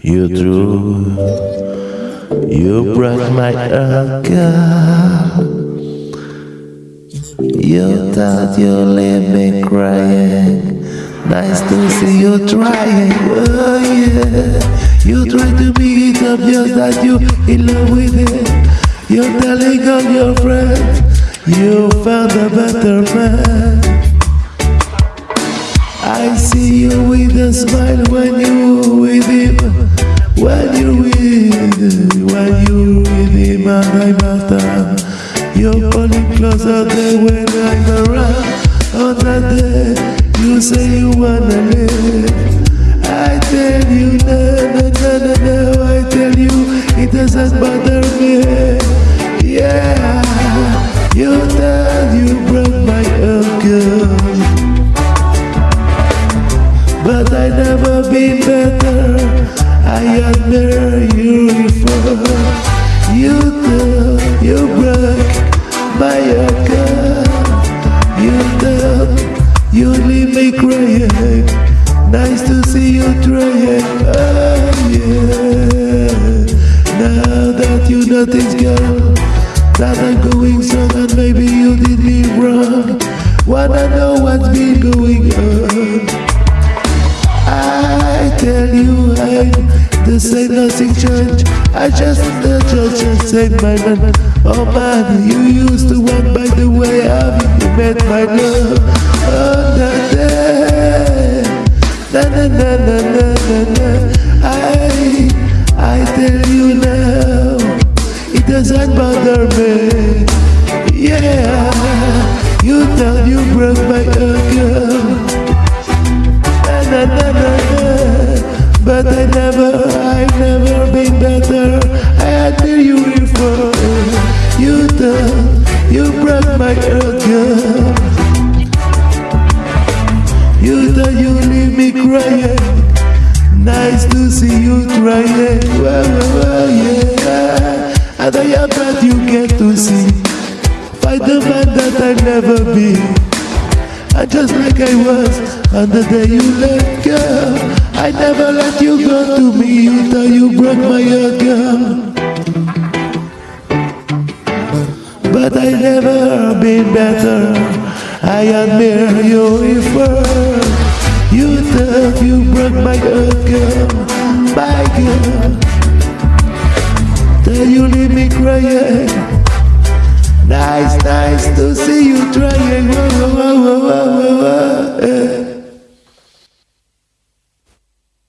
You drew, you broke my girl. You thought you leave me crying. Nice to see you trying. Oh yeah. You try to make it just that you in love with it. You're telling all your friends you found a better man. I see you with a smile when you with him. When you with, when you with him and I'm at. You're pulling closer than when I'm around. On that day, you say you wanna live. I tell you, no, no, no, no, no. I tell you, it doesn't bother me. Yeah, you tell you broke my girl. But I never been better. Admire you before. You thought you broke my heart, girl. You thought you leave me crying. Nice to see you trying. Oh yeah. Now that you notice, girl, that I'm going strong and maybe you did me wrong. Wanna know what's been going on? I tell you I the same nothing changed I just the judge and saved my man. Oh man, you used to walk by the way you met my love that day Na na na na na na na. I, I tell you now It doesn't bother me. Yeah You thought you broke my girl. Na na na na I admire you before You thought you broke my heart, girl. You thought you leave me crying. Nice to see you trying well, well, yeah. And I am glad you get to see. Fight the man that I've never be. And just like I was on the day you left go I never let you go to me thought you broke my heart, girl. But I never been better. I admire you before You thought you broke my heart, girl My girl. Till you leave me crying. Nice, nice to see you trying.